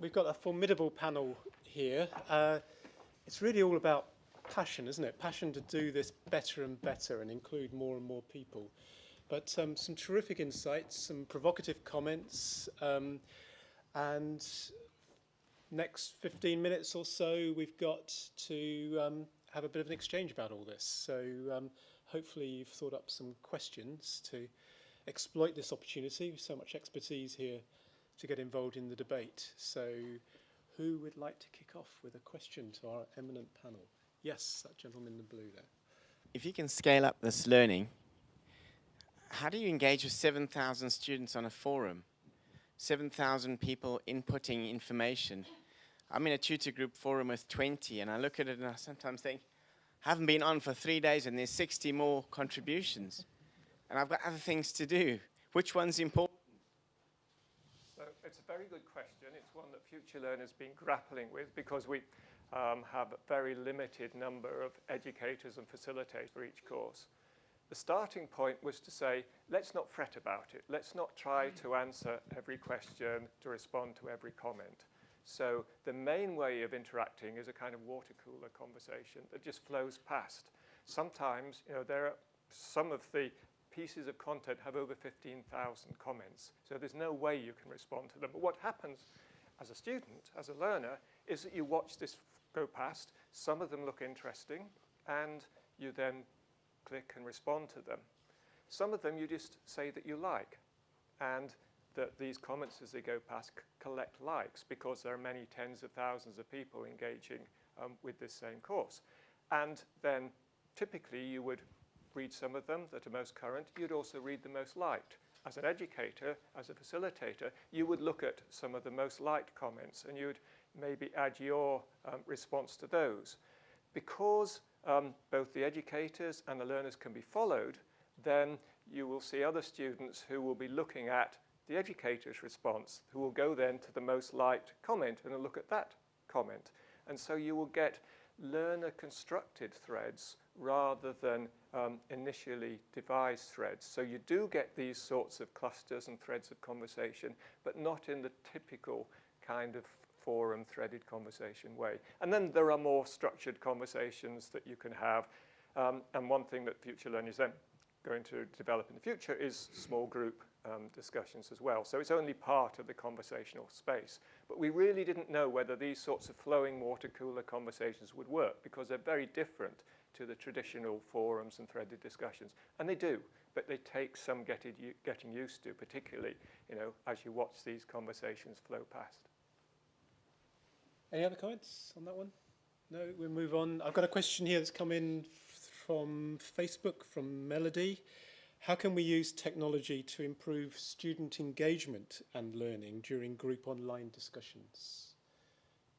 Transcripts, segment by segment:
We've got a formidable panel here. Uh, it's really all about passion, isn't it? Passion to do this better and better and include more and more people. But um, some terrific insights, some provocative comments, um, and next 15 minutes or so, we've got to um, have a bit of an exchange about all this. So um, hopefully you've thought up some questions to exploit this opportunity. So much expertise here to get involved in the debate. So who would like to kick off with a question to our eminent panel? Yes, that gentleman in the blue there. If you can scale up this learning, how do you engage with 7,000 students on a forum? 7,000 people inputting information. I'm in a tutor group forum with 20 and I look at it and I sometimes think, I haven't been on for three days and there's 60 more contributions. and I've got other things to do. Which one's important? It's a very good question. It's one that FutureLearn has been grappling with because we um, have a very limited number of educators and facilitators for each course. The starting point was to say, let's not fret about it. Let's not try to answer every question, to respond to every comment. So the main way of interacting is a kind of water cooler conversation that just flows past. Sometimes, you know, there are some of the pieces of content have over 15,000 comments. So there's no way you can respond to them. But what happens as a student, as a learner, is that you watch this go past. Some of them look interesting, and you then click and respond to them. Some of them you just say that you like, and that these comments as they go past collect likes because there are many tens of thousands of people engaging um, with this same course. And then typically you would read some of them that are most current. You'd also read the most liked. As an educator, as a facilitator, you would look at some of the most liked comments and you'd maybe add your um, response to those. Because um, both the educators and the learners can be followed, then you will see other students who will be looking at the educator's response, who will go then to the most liked comment and look at that comment. And so you will get learner-constructed threads rather than um, initially devised threads. So you do get these sorts of clusters and threads of conversation, but not in the typical kind of forum threaded conversation way. And then there are more structured conversations that you can have. Um, and one thing that FutureLearn is then going to develop in the future is small group um, discussions as well. So it's only part of the conversational space. But we really didn't know whether these sorts of flowing water cooler conversations would work because they're very different to the traditional forums and threaded discussions. And they do, but they take some getting, used to, particularly you know, as you watch these conversations flow past. Any other comments on that one? No, we'll move on. I've got a question here that's come in from Facebook, from Melody. How can we use technology to improve student engagement and learning during group online discussions?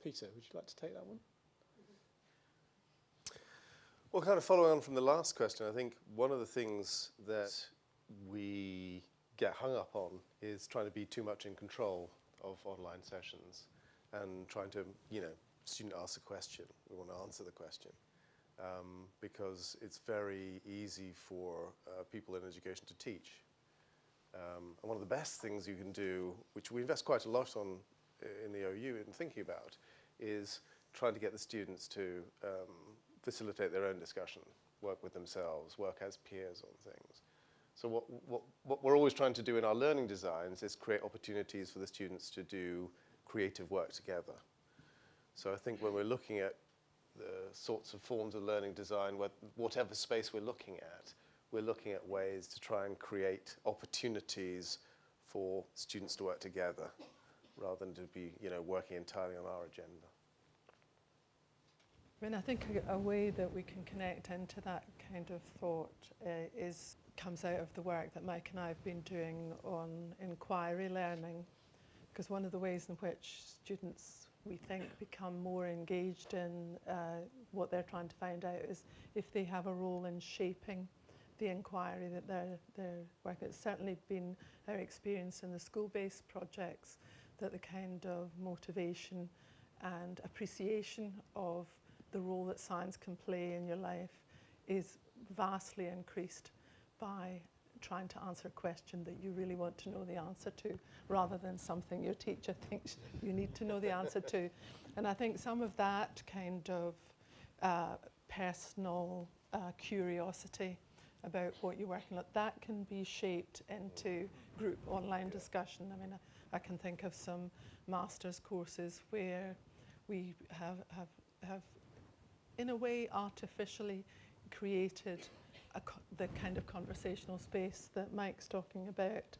Peter, would you like to take that one? Well, kind of following on from the last question, I think one of the things that we get hung up on is trying to be too much in control of online sessions and trying to, you know, student asks a question, we want to answer the question. Um, because it's very easy for uh, people in education to teach. Um, and one of the best things you can do, which we invest quite a lot on in the OU in thinking about, is trying to get the students to um, facilitate their own discussion, work with themselves, work as peers on things. So what, what, what we're always trying to do in our learning designs is create opportunities for the students to do creative work together. So I think when we're looking at the sorts of forms of learning design, whatever space we're looking at, we're looking at ways to try and create opportunities for students to work together rather than to be you know, working entirely on our agenda. I mean, I think a, a way that we can connect into that kind of thought uh, is comes out of the work that Mike and I have been doing on inquiry learning because one of the ways in which students we think become more engaged in uh, what they're trying to find out is if they have a role in shaping the inquiry that they're, they're working. It's certainly been our experience in the school-based projects that the kind of motivation and appreciation of the role that science can play in your life is vastly increased by trying to answer a question that you really want to know the answer to rather than something your teacher thinks you need to know the answer to. And I think some of that kind of uh, personal uh, curiosity about what you're working on, that can be shaped into group online discussion. I mean, I, I can think of some master's courses where we have, have, have in a way, artificially created the kind of conversational space that Mike's talking about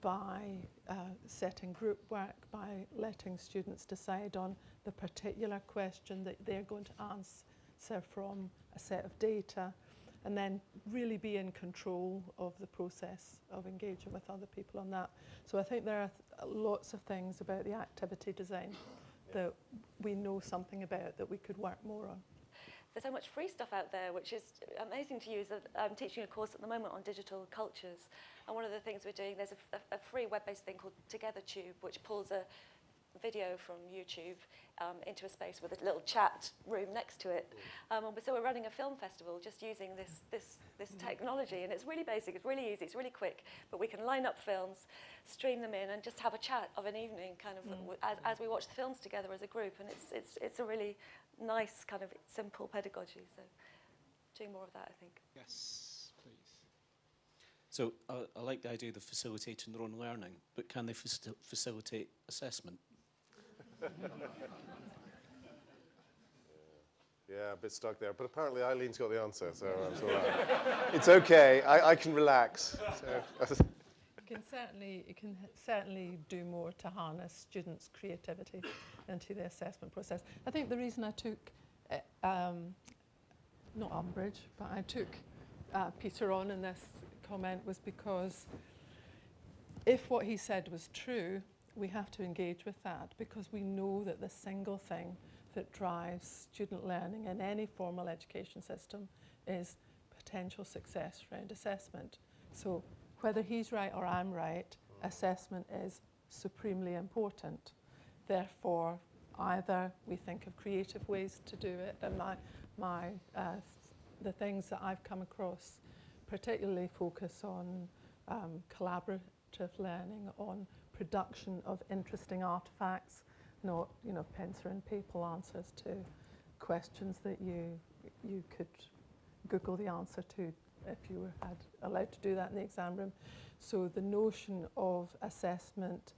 by uh, setting group work, by letting students decide on the particular question that they're going to answer from a set of data, and then really be in control of the process of engaging with other people on that. So I think there are th- lots of things about the activity design that we know something about that we could work more on. There's so much free stuff out there, which is amazing to use. I'm teaching a course at the moment on digital cultures, and one of the things we're doing, there's a, a, free web-based thing called TogetherTube, which pulls a video from YouTube um, into a space with a little chat room next to it. Um, and so we're running a film festival just using this, this, this technology, and it's really basic, it's really easy, it's really quick, but we can line up films, stream them in, and just have a chat of an evening, kind of w- as, as we watch the films together as a group, and it's, it's, it's a really nice kind of simple pedagogy. So doing more of that, I think. Yes, please. So uh, I like the idea of facilitating their own learning, but can they faci- facilitate assessment? Yeah, a bit stuck there. But apparently Eileen's got the answer, so it's all right. it's okay. I, I can relax. So, You can certainly you can certainly do more to harness students' creativity into the assessment process. I think the reason I took uh, um, not umbrage, but I took uh, Peter on in this comment was because if what he said was true, we have to engage with that because we know that the single thing that drives student learning in any formal education system is potential success around assessment. So whether he's right or I'm right, assessment is supremely important. Therefore, either we think of creative ways to do it, and my, my, uh, the things that I've come across particularly focus on um, collaborative learning, on production of interesting artifacts, not you know pencil and paper answers to questions that you you could Google the answer to if you were had allowed to do that in the exam room. So the notion of assessment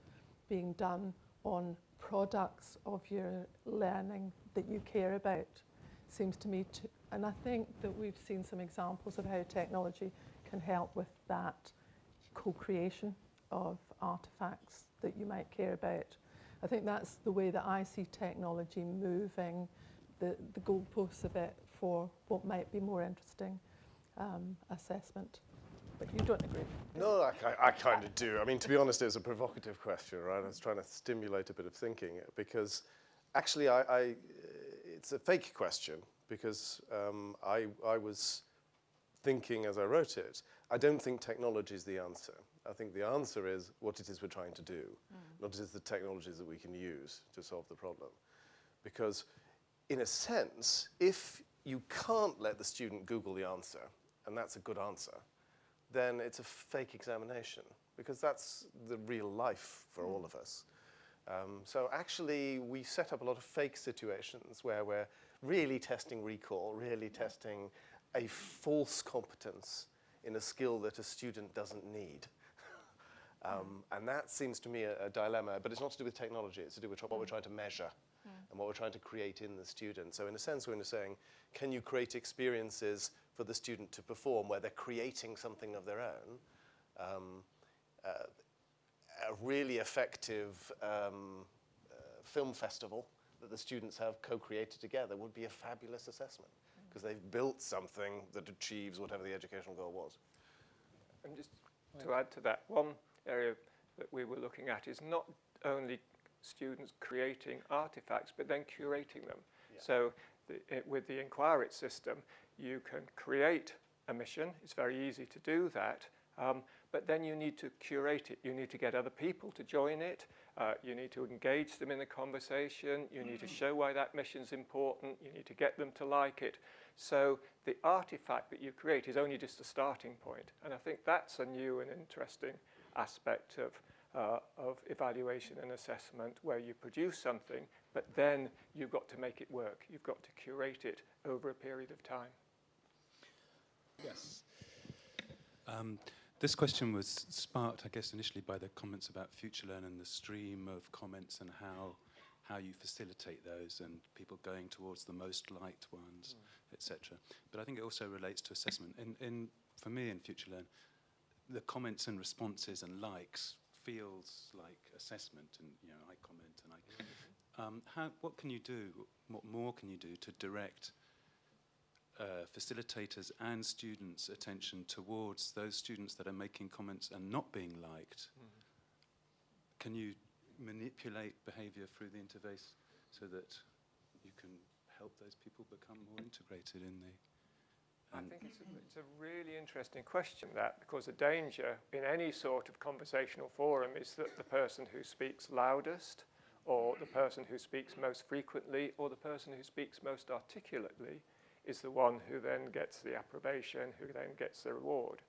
being done on products of your learning that you care about seems to me to, and I think that we've seen some examples of how technology can help with that co-creation of artifacts that you might care about. I think that's the way that I see technology moving the, the goalposts a bit for what might be more interesting um, assessment. But you don't agree. no, I, I kind of do. I mean, to be honest, it was a provocative question, right? I was trying to stimulate a bit of thinking because actually, I, I it's a fake question because um, I, I was thinking as I wrote it, I don't think technology is the answer. I think the answer is what it is we're trying to do, not just the technologies that we can use to solve the problem. Because, in a sense, if you can't let the student Google the answer, and that's a good answer, then it's a fake examination, because that's the real life for all of us. Um, so actually, we set up a lot of fake situations where we're really testing recall, really testing a false competence in a skill that a student doesn't need. Um, and that seems to me a, a dilemma, but it's not to do with technology, it's to do with tr- what we're trying to measure and what we're trying to create in the student. So in a sense, we're saying, can you create experiences for the student to perform where they're creating something of their own? Um, uh, a really effective um, uh, film festival that the students have co-created together would be a fabulous assessment because they've built something that achieves whatever the educational goal was. And just to add to that, one area that we were looking at is not only students creating artifacts, but then curating them. So the, it, with the nQuire-it system, you can create a mission. It's very easy to do that. Um, but then you need to curate it. You need to get other people to join it. Uh, you need to engage them in the conversation. You need to show why that mission's important. You need to get them to like it. So the artifact that you create is only just a starting point. And I think that's a new and interesting aspect of, uh, of evaluation and assessment where you produce something, but then you've got to make it work. You've got to curate it over a period of time. Yes. Um, this question was sparked, I guess, initially by the comments about FutureLearn and the stream of comments and how how you facilitate those and people going towards the most liked ones, mm. etc. But I think it also relates to assessment. In, in for me in FutureLearn, the comments and responses and likes feels like assessment, and you know I comment and I. Um, how, what can you do? What more can you do to direct uh, facilitators and students' attention towards those students that are making comments and not being liked? Mm. Can you manipulate behavior through the interface so that you can help those people become more integrated in the I think it's a, it's a really interesting question that because the danger in any sort of conversational forum is that the person who speaks loudest or the person who speaks most frequently or the person who speaks most articulately is the one who then gets the approbation, who then gets the reward.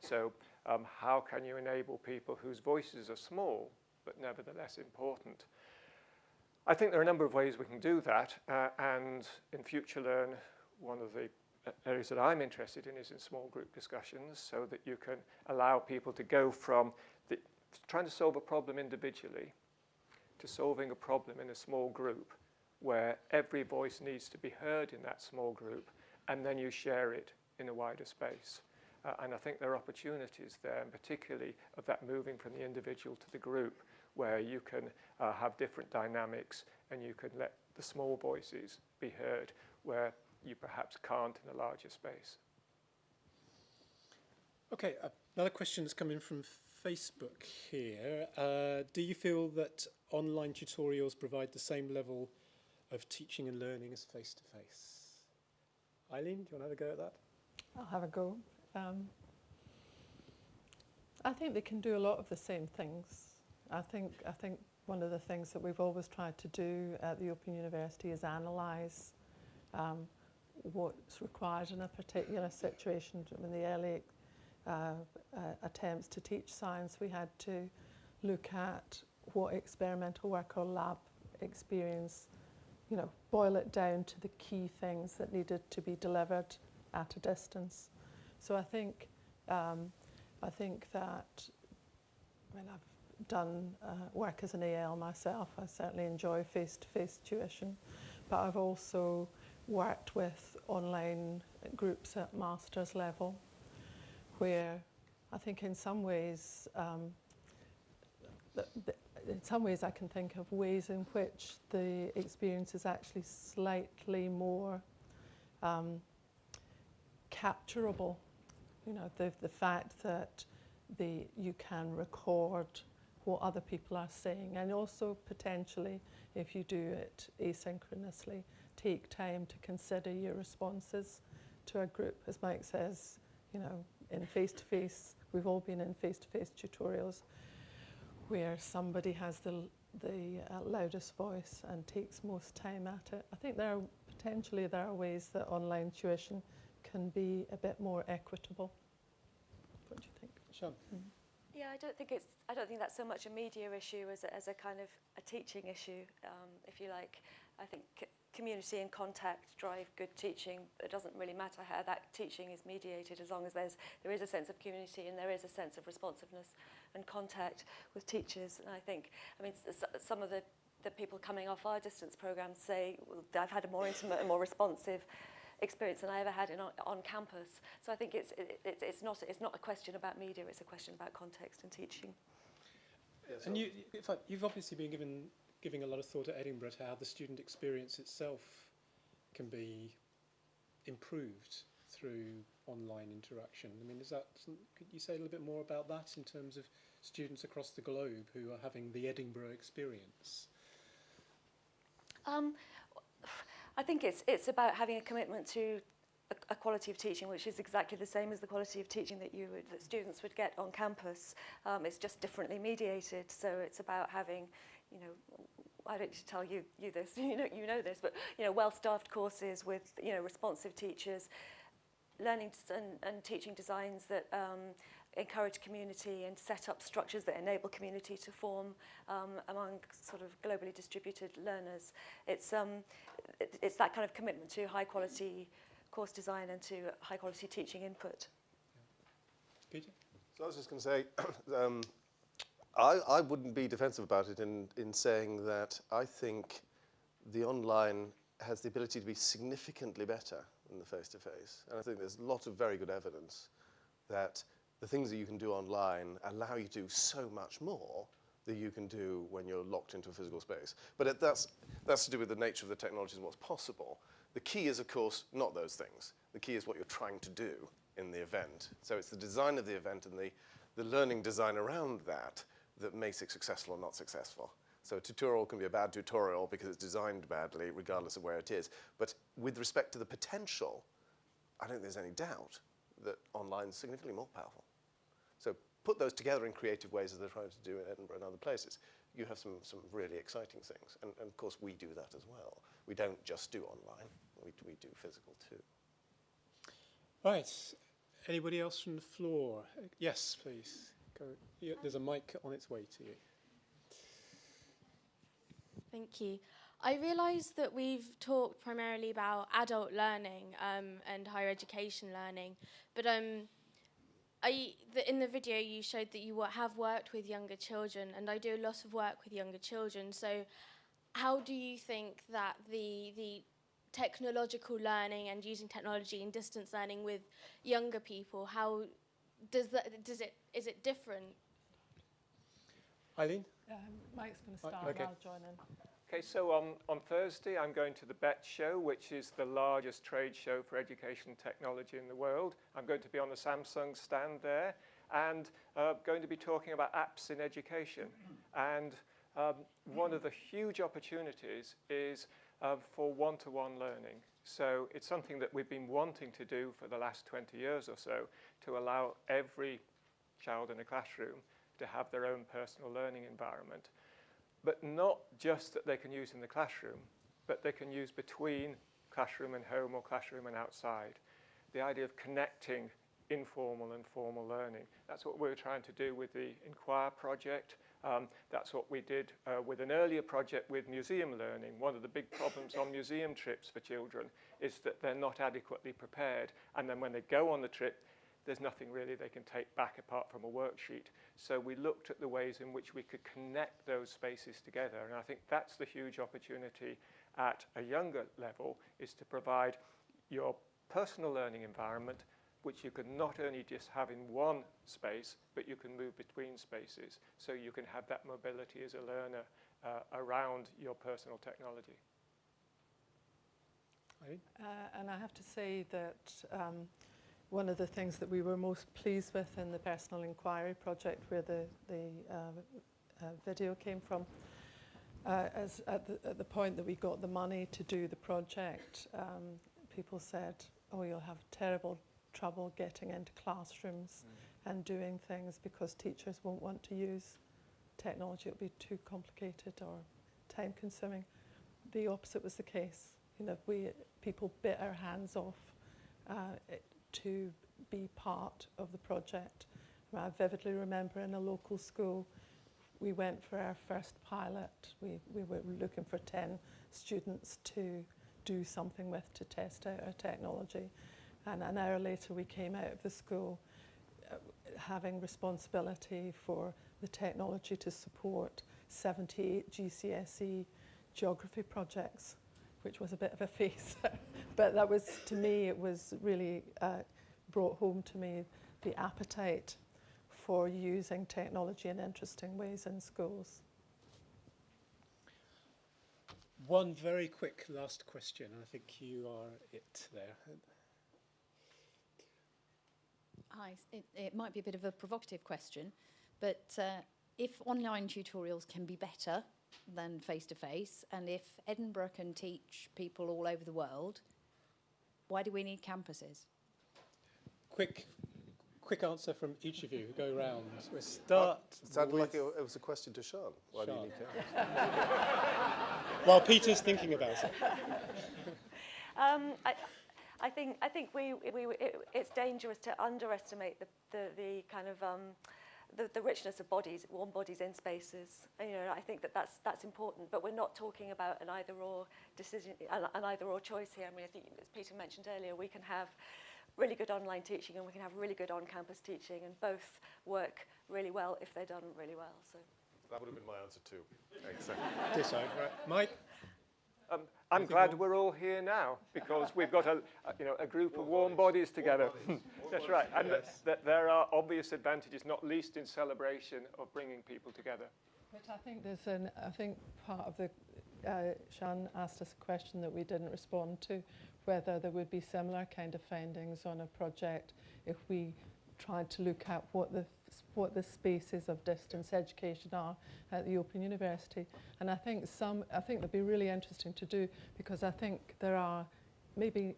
So um, how can you enable people whose voices are small but nevertheless important? I think there are a number of ways we can do that, uh, and in FutureLearn, one of the areas that I'm interested in is in small group discussions so that you can allow people to go from the, trying to solve a problem individually to solving a problem in a small group where every voice needs to be heard in that small group and then you share it in a wider space. Uh, and I think there are opportunities there, and particularly of that moving from the individual to the group where you can uh, have different dynamics and you can let the small voices be heard where you perhaps can't in a larger space. Okay, uh, another question that's come in from Facebook here. Uh, do you feel that online tutorials provide the same level of teaching and learning as face-to-face? -face? Eileen, do you want to have a go at that? I'll have a go. Um, I think they can do a lot of the same things. I think, I think one of the things that we've always tried to do at the Open University is analyse um, what's required in a particular situation. In the early uh, uh, attempts to teach science, we had to look at what experimental work or lab experience, you know, boil it down to the key things that needed to be delivered at a distance. So I think, um, I think that, I mean, I've done uh, work as an AL myself. I certainly enjoy face-to-face -face tuition, but I've also worked with online groups at master's level where I think in some ways, um, in some ways I can think of ways in which the experience is actually slightly more um, capturable. You know, the, the fact that the, you can record what other people are saying and also potentially if you do it asynchronously take time to consider your responses to a group. As Mike says, you know, in face-to-face, -face, we've all been in face-to-face -face tutorials where somebody has the, the uh, loudest voice and takes most time at it. I think there are potentially there are ways that online tuition can be a bit more equitable. What do you think? Sure. Mm -hmm. Yeah, I don't think it's. I don't think that's so much a media issue as a, as a kind of a teaching issue, um, if you like. I think community and contact drive good teaching. It doesn't really matter how that teaching is mediated as long as there's, there is a sense of community and there is a sense of responsiveness and contact with teachers. And I think, I mean, some of the, the people coming off our distance programs say, well, I've had a more intimate and more responsive experience than I ever had in, on, on campus. So I think it's, it, it's, it's, not, it's not a question about media, it's a question about context and teaching. Yeah, so and you, in fact, you've obviously been given giving a lot of thought at Edinburgh to how the student experience itself can be improved through online interaction. I mean, is that, could you say a little bit more about that in terms of students across the globe who are having the Edinburgh experience? Um, I think it's, it's about having a commitment to a, a quality of teaching which is exactly the same as the quality of teaching that you would, that students would get on campus. Um, it's just differently mediated. So it's about having, you know, I don't need to tell you, you this, you know, you know this, but, you know, well-staffed courses with, you know, responsive teachers, learning and, and teaching designs that um, encourage community and set up structures that enable community to form um, among sort of globally distributed learners. It's, um, it, it's that kind of commitment to high quality course design and to high quality teaching input. Peter? So I was just going to say, um, I, I wouldn't be defensive about it in, in saying that I think the online has the ability to be significantly better than the face-to-face. And I think there's lots of very good evidence that the things that you can do online allow you to do so much more that you can do when you're locked into a physical space. But it, that's, that's to do with the nature of the technologies and what's possible. The key is, of course, not those things. The key is what you're trying to do in the event. So it's the design of the event and the, the learning design around that that makes it successful or not successful. So a tutorial can be a bad tutorial because it's designed badly, regardless of where it is. But with respect to the potential, I don't think there's any doubt that online is significantly more powerful. So put those together in creative ways as they're trying to do in Edinburgh and other places. You have some, some really exciting things. And, and of course, we do that as well. We don't just do online, we, we do physical too. Right. Anybody else from the floor? Yes, please. Go. Yeah, there's a mic on its way to you. Thank you. I realise that we've talked primarily about adult learning um, and higher education learning, but um, I, the, in the video you showed that you have worked with younger children, and I do a lot of work with younger children. So, how do you think that the the technological learning and using technology and distance learning with younger people, how does that does it is it different? Eileen? Um, Mike's going to start okay. and I'll join in. Okay, so on, on Thursday, I'm going to the BETT show, which is the largest trade show for education technology in the world. I'm going to be on the Samsung stand there and uh, going to be talking about apps in education. And um, one of the huge opportunities is uh, for one-to-one learning. So it's something that we've been wanting to do for the last 20 years or so to allow every child in a classroom to have their own personal learning environment but not just that they can use in the classroom, but they can use between classroom and home or classroom and outside. The idea of connecting informal and formal learning. That's what we're trying to do with the nQuire project. Um, that's what we did uh, with an earlier project with museum learning. One of the big problems on museum trips for children is that they're not adequately prepared. And then when they go on the trip, there's nothing really they can take back apart from a worksheet. So we looked at the ways in which we could connect those spaces together. And I think that's the huge opportunity at a younger level is to provide your personal learning environment, which you can not only just have in one space, but you can move between spaces. So you can have that mobility as a learner uh, around your personal technology. Uh, and I have to say that um, one of the things that we were most pleased with in the personal inquiry project, where the, the uh, uh, video came from, uh, as at the, at the point that we got the money to do the project, um, people said, oh, you'll have terrible trouble getting into classrooms and doing things because teachers won't want to use technology. It'll be too complicated or time consuming. The opposite was the case. You know, we people bit our hands off uh, it, to be part of the project. I vividly remember in a local school, we went for our first pilot. We, we were looking for 10 students to do something with to test out our technology. And an hour later, we came out of the school uh, having responsibility for the technology to support 78 GCSE geography projects, which was a bit of a face. but that was, to me, it was really uh, brought home to me the appetite for using technology in interesting ways in schools. One very quick last question, I think you are it there. Hi, it, it might be a bit of a provocative question, but uh, if online tutorials can be better than face to face, and if Edinburgh can teach people all over the world, Why do we need campuses? Quick, quick answer from each of you. Go round. We'll start It sounded like it, it was a question to Siân. Why do you Siân. need cameras? while Peter's thinking about it. Um, I, I think I think we, we it, it's dangerous to underestimate the, the, the kind of um, the, the richness of bodies, warm bodies in spaces. And, you know, I think that that's that's important. But we're not talking about an either or decision, an, an either or choice here. I mean, I think as Peter mentioned earlier, we can have really good online teaching and we can have really good on-campus teaching, and both work really well if they're done really well. So. That would have been my answer too. Exactly. Ditto. Mike? Um, I'm glad we're all here now because we've got a, a you know a group of warm bodies together. That's right, and th- th- there are obvious advantages, not least in celebration of bringing people together. But I think there's an, I think part of the, uh, Siân asked us a question that we didn't respond to, whether there would be similar kind of findings on a project if we tried to look at what the what the spaces of distance education are at the Open University. And I think some, I think that'd be really interesting to do because I think there are maybe,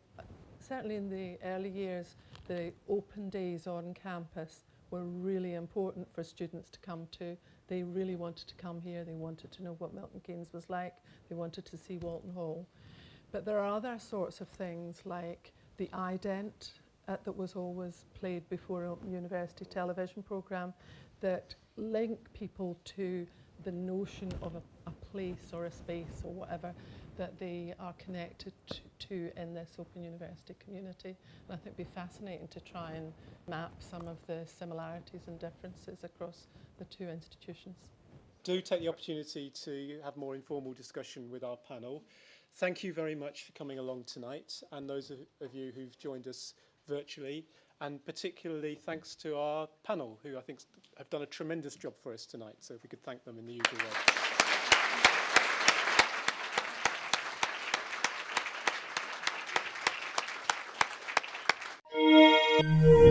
certainly in the early years, the open days on campus were really important for students to come to. They really wanted to come here. They wanted to know what Milton Keynes was like. They wanted to see Walton Hall. But there are other sorts of things like the ident uh, that was always played before a university television programme that link people to the notion of a, a place or a space or whatever that they are connected to, in this Open University community. And I think it'd be fascinating to try and map some of the similarities and differences across the two institutions. do take the opportunity to have more informal discussion with our panel. Thank you very much for coming along tonight and those of you who've joined us virtually and particularly thanks to our panel who I think have done a tremendous job for us tonight. So if we could thank them in the usual way.